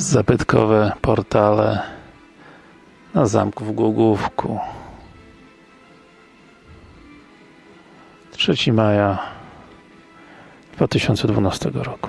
zabytkowe portale na zamku w Głogówku. 3 maja 2012 roku